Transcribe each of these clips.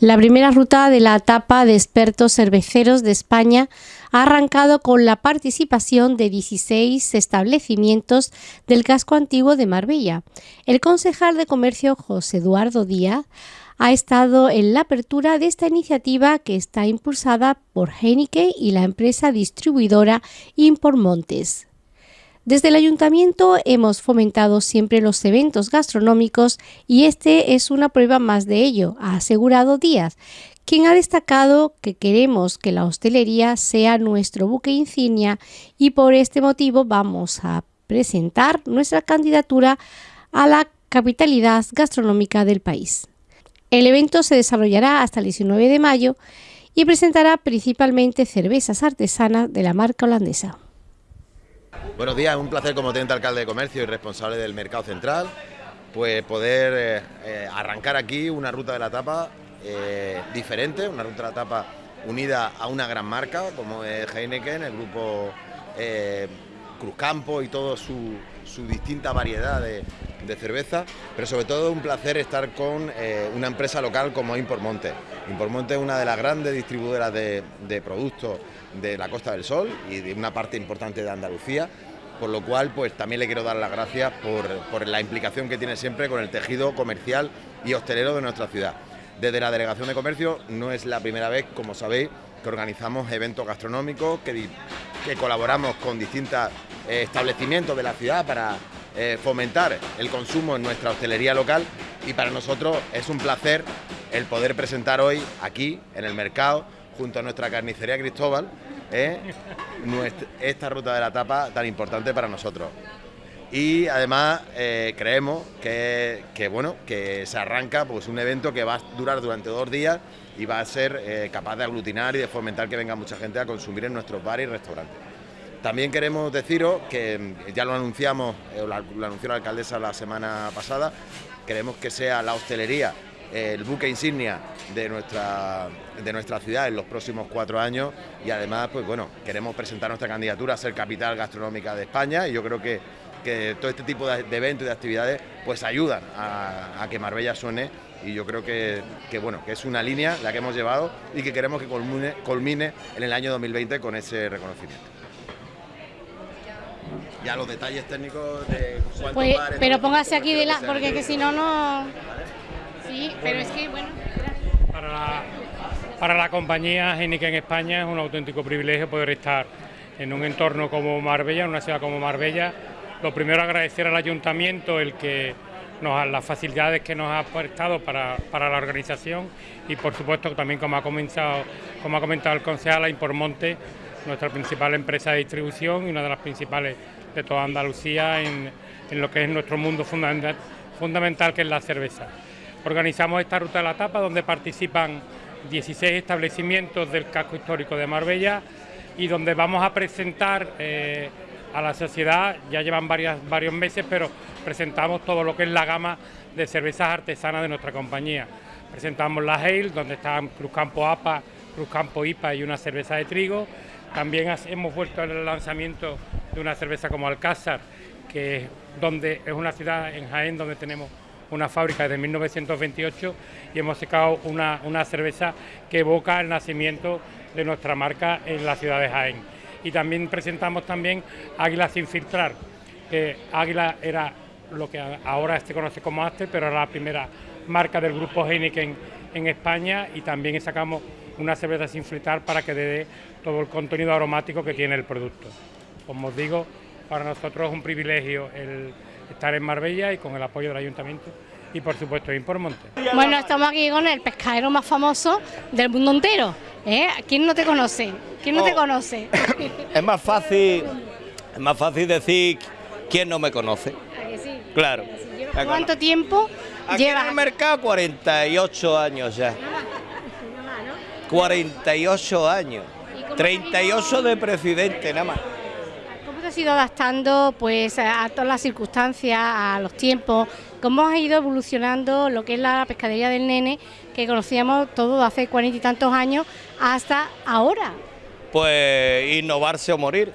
La primera ruta de la etapa de expertos cerveceros de España ha arrancado con la participación de 16 establecimientos del casco antiguo de Marbella. El concejal de comercio José Eduardo Díaz ha estado en la apertura de esta iniciativa que está impulsada por Heineken y la empresa distribuidora Impormontes. Desde el ayuntamiento hemos fomentado siempre los eventos gastronómicos y este es una prueba más de ello, ha asegurado Díaz, quien ha destacado que queremos que la hostelería sea nuestro buque insignia y por este motivo vamos a presentar nuestra candidatura a la capitalidad gastronómica del país. El evento se desarrollará hasta el 19 de mayo y presentará principalmente cervezas artesanas de la marca holandesa. Buenos días, un placer como teniente alcalde de comercio y responsable del mercado central, pues poder eh, eh, arrancar aquí una ruta de la tapa eh, diferente, una ruta de la tapa unida a una gran marca como es Heineken, el grupo Cruzcampo y toda su, distinta variedad de, cerveza, pero sobre todo un placer estar con una empresa local como Impormonte. Impormonte es una de las grandes distribuidoras de, productos de la Costa del Sol y de una parte importante de Andalucía por lo cual pues también le quiero dar las gracias por, la implicación que tiene siempre con el tejido comercial y hostelero de nuestra ciudad. Desde la Delegación de Comercio no es la primera vez, como sabéis, que organizamos eventos gastronómicos, que, que colaboramos con distintos eh, establecimientos de la ciudad para eh, fomentar el consumo en nuestra hostelería local y para nosotros es un placer el poder presentar hoy aquí en el mercado junto a nuestra carnicería Cristóbal ¿eh? esta ruta de la tapa tan importante para nosotros. Y además eh, creemos que, bueno, que se arranca pues, un evento que va a durar durante dos días y va a ser eh, capaz de aglutinar y de fomentar que venga mucha gente a consumir en nuestros bares y restaurantes. También queremos deciros que mm, ya lo anunciamos, lo anunció la alcaldesa la semana pasada, queremos que sea la hostelería el buque insignia de nuestra, de nuestra ciudad en los próximos cuatro años. Y además, pues bueno, queremos presentar nuestra candidatura a ser capital gastronómica de España. Y yo creo que, que todo este tipo de, eventos y de actividades pues ayudan a, que Marbella suene. Y yo creo que, bueno, que es una línea la que hemos llevado y que queremos que culmine, culmine en el año 2020 con ese reconocimiento. Ya los detalles técnicos de cuántos pues, Pero póngase aquí de la, porque que si no, no... Sí, pero es que, bueno... Para la, compañía Heineken en España es un auténtico privilegio poder estar en un entorno como Marbella, en una ciudad como Marbella. Lo primero agradecer al ayuntamiento el que nos, las facilidades que nos ha prestado para, la organización y por supuesto también como ha, comenzado, como ha comentado el concejal, Impormonte, nuestra principal empresa de distribución y una de las principales de toda Andalucía en, lo que es nuestro mundo fundamental, fundamental que es la cerveza. Organizamos esta ruta de la tapa donde participan 16 establecimientos del casco histórico de Marbella y donde vamos a presentar eh, a la sociedad, ya llevan varios meses, pero presentamos todo lo que es la gama de cervezas artesanas de nuestra compañía. Presentamos la Hale, donde están Cruzcampo APA, Cruzcampo IPA y una cerveza de trigo. También hemos vuelto al lanzamiento de una cerveza como Alcázar, que donde es una ciudad en Jaén donde tenemos una fábrica desde 1928 y hemos sacado una, cerveza que evoca el nacimiento de nuestra marca en la ciudad de Jaén. Y también presentamos también Águila sin filtrar, que Águila era lo que ahora se conoce como Aster, pero era la primera marca del grupo Heineken en España y también sacamos una cerveza sin filtrar para que dé todo el contenido aromático que tiene el producto. Como os digo, para nosotros es un privilegio el estar en Marbella y con el apoyo del ayuntamiento y por supuesto Impormonte. Bueno, estamos aquí con el pescadero más famoso del mundo entero. ¿eh? ¿Quién no te conoce? ¿Quién no te oh. conoce? es más fácil, es más fácil decir quién no me conoce. Claro. ¿Cuánto tiempo aquí en el mercado 48 años ya. 48 años. 38 de presidente nada más has ido adaptando pues a todas las circunstancias, a los tiempos? ¿Cómo has ido evolucionando lo que es la pescadería del nene, que conocíamos todo hace cuarenta y tantos años, hasta ahora? Pues innovarse o morir.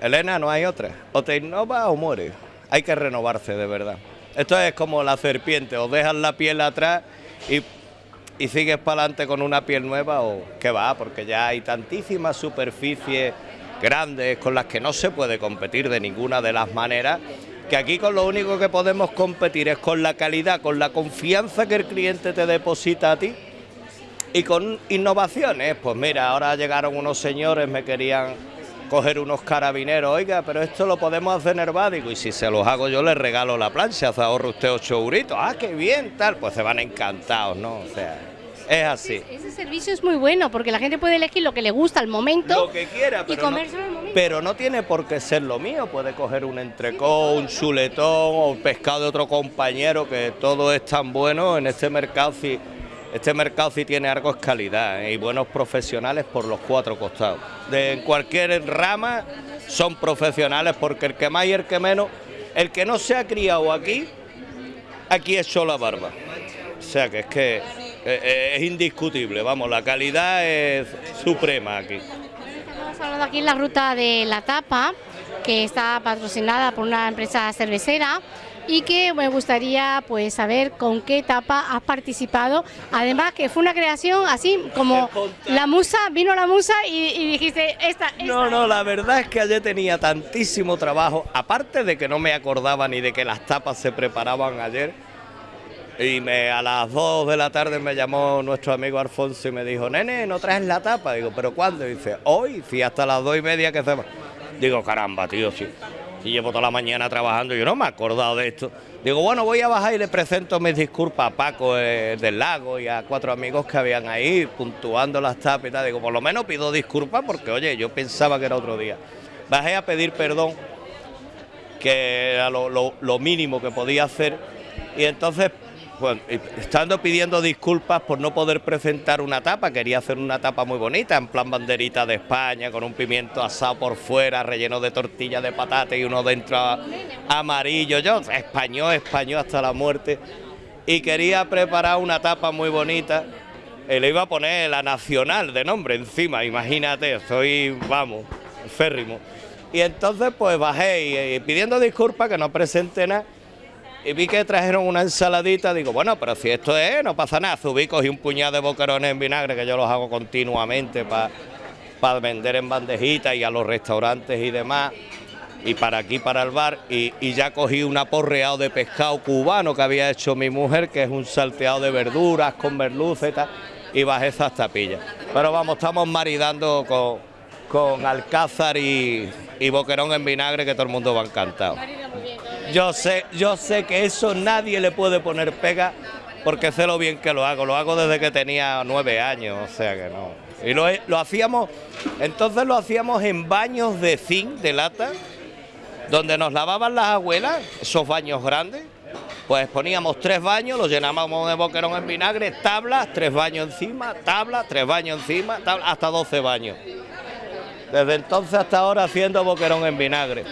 Elena, no hay otra. O te innovas o mueres. Hay que renovarse de verdad. Esto es como la serpiente, o dejas la piel atrás y y sigues para adelante con una piel nueva o qué va, porque ya hay tantísimas superficies grandes con las que no se puede competir de ninguna de las maneras, que aquí con lo único que podemos competir es con la calidad, con la confianza que el cliente te deposita a ti y con innovaciones. Pues mira, ahora llegaron unos señores, me querían coger unos carabineros, oiga, pero esto lo podemos hacer en Herbádico y si se los hago yo les regalo la plancha, se ahorra usted ocho euritos, ah, qué bien, tal, pues se van encantados, ¿no? O sea, es así. Ese, servicio es muy bueno porque la gente puede elegir lo que le gusta al momento. Lo que quiera, pero, no, pero no tiene por qué ser lo mío, puede coger un entrecó, un chuletón o pescado de otro compañero, que todo es tan bueno en este mercado. Este mercado sí tiene algo de calidad ¿eh? y buenos profesionales por los cuatro costados. De en cualquier rama son profesionales porque el que más y el que menos, el que no se ha criado aquí, aquí echó la barba. O sea que es que es indiscutible, vamos, la calidad es suprema aquí. Estamos hablando aquí en la ruta de la tapa, que está patrocinada por una empresa cervecera y que me gustaría pues saber con qué etapa has participado. Además que fue una creación así como la musa, vino la musa y, dijiste esta, No, no, la verdad es que ayer tenía tantísimo trabajo, aparte de que no me acordaba ni de que las tapas se preparaban ayer. Y me, a las 2 de la tarde me llamó nuestro amigo Alfonso y me dijo, nene, ¿no traes la tapa? Digo, ¿pero cuándo? Y dice, hoy, sí, hasta las 2 y media que se. Digo, caramba, tío, sí y llevo toda la mañana trabajando, yo no me he acordado de esto. Digo, bueno, voy a bajar y le presento mis disculpas a Paco eh, del Lago y a cuatro amigos que habían ahí puntuando las tapas y tal. Digo, por lo menos pido disculpas porque, oye, yo pensaba que era otro día. Bajé a pedir perdón, que era lo mínimo que podía hacer, y entonces bueno, estando pidiendo disculpas por no poder presentar una tapa, quería hacer una tapa muy bonita, en plan banderita de España, con un pimiento asado por fuera, relleno de tortilla de patata y uno dentro amarillo, yo español, español hasta la muerte, y quería preparar una tapa muy bonita, y le iba a poner la nacional de nombre encima, imagínate, soy, vamos, férrimo. Y entonces pues bajé y pidiendo disculpas que no presente nada, y vi que trajeron una ensaladita, digo, bueno, pero si esto es, no pasa nada, subí, cogí un puñado de boquerones en vinagre, que yo los hago continuamente para vender en bandejitas y a los restaurantes y demás, y para aquí, para el bar, y, ya cogí un aporreado de pescado cubano que había hecho mi mujer, que es un salteado de verduras con tal, y bajé esas tapillas. Pero vamos, estamos maridando con, con alcázar y, y boquerón en vinagre, que todo el mundo va encantado. Yo sé, yo sé que eso nadie le puede poner pega porque sé lo bien que lo hago. Lo hago desde que tenía nueve años, o sea que no. Y lo, lo hacíamos, entonces lo hacíamos en baños de zinc, de lata, donde nos lavaban las abuelas, esos baños grandes. Pues poníamos tres baños, los llenábamos de boquerón en vinagre, tablas, tres baños encima, tablas, tres baños encima, hasta doce baños. Desde entonces hasta ahora haciendo boquerón en vinagre.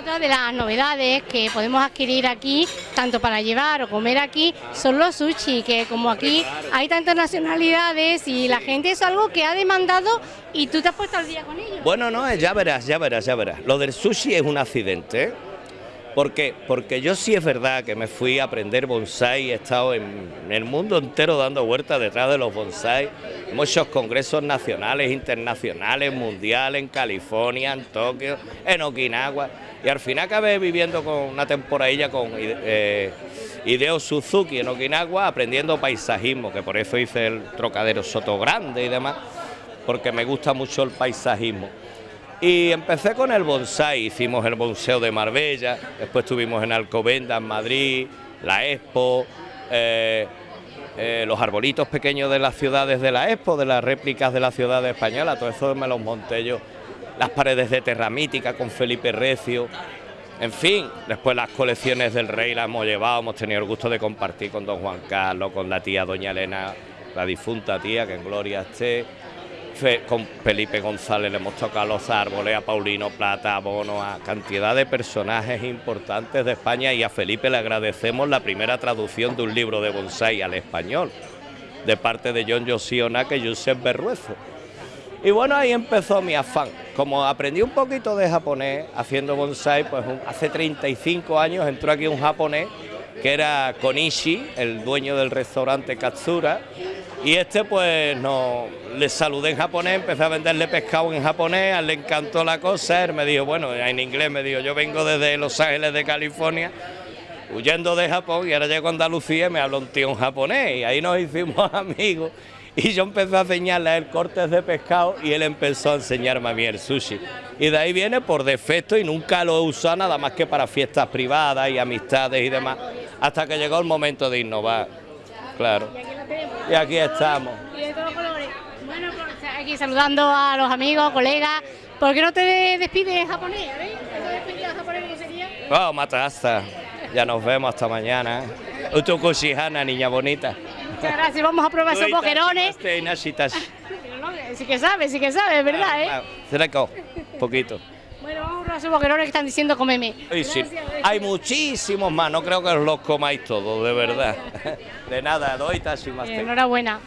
Otra de las novedades que podemos adquirir aquí, tanto para llevar o comer aquí, son los sushi, que como aquí hay tantas nacionalidades y la gente es algo que ha demandado y tú te has puesto al día con ellos. Bueno, no, ya verás, ya verás, ya verás. Lo del sushi es un accidente, ¿eh? ¿Por qué? Porque yo sí es verdad que me fui a aprender bonsai, he estado en, el mundo entero dando vueltas detrás de los bonsai, muchos congresos nacionales, internacionales, mundiales, en California, en Tokio, en Okinawa, y al final acabé viviendo con una temporadilla con eh, Hideo Suzuki en Okinawa, aprendiendo paisajismo, que por eso hice el trocadero Soto Grande y demás, porque me gusta mucho el paisajismo. Y empecé con el bonsai, hicimos el bonseo de Marbella, después estuvimos en Alcobenda, en Madrid, la Expo, eh, eh, los arbolitos pequeños de las ciudades de la Expo, de las réplicas de la ciudad española, todo eso me los monté yo, las paredes de terramítica con Felipe Recio, en fin, después las colecciones del rey las hemos llevado, hemos tenido el gusto de compartir con don Juan Carlos, con la tía doña Elena, la difunta tía, que en gloria esté, con Felipe González le hemos tocado los árboles, a Paulino Plata, a Bono, a cantidad de personajes importantes de España y a Felipe le agradecemos la primera traducción de un libro de bonsai al español, de parte de John Josionac y Josep Berruezo. Y bueno, ahí empezó mi afán. Como aprendí un poquito de japonés haciendo bonsai, pues hace 35 años entró aquí un japonés que era Konishi, el dueño del restaurante Katsura, Y este pues no le saludé en japonés, empecé a venderle pescado en japonés, a él le encantó la cosa, él me dijo, bueno, en inglés me dijo, yo vengo desde Los Ángeles de California, huyendo de Japón y ahora llego a Andalucía y me habla un tío en japonés y ahí nos hicimos amigos y yo empecé a enseñarle a él cortes de pescado y él empezó a enseñarme a mí el sushi. Y de ahí viene por defecto y nunca lo he usado nada más que para fiestas privadas y amistades y demás, hasta que llegó el momento de innovar, claro. Y aquí estamos. Y de todos colores. Bueno, pues, aquí saludando a los amigos, colegas. ¿Por qué no te despides en japonés? ¿eh? ¿Esa despedida japonés cómo sería? Matasta. Ya nos vemos hasta mañana. Utukushihana, niña bonita. Muchas gracias. Vamos a probar esos boquerones. Sí que sabe, sí que sabe, ¿verdad? ¿eh? Cerco, poquito. Bueno, vamos a probar esos boquerones que están diciendo comeme. Sí. Gracias, Hay muchísimos más, no creo que os los comáis todos, de verdad. De nada, doy más. Eh, Enhorabuena.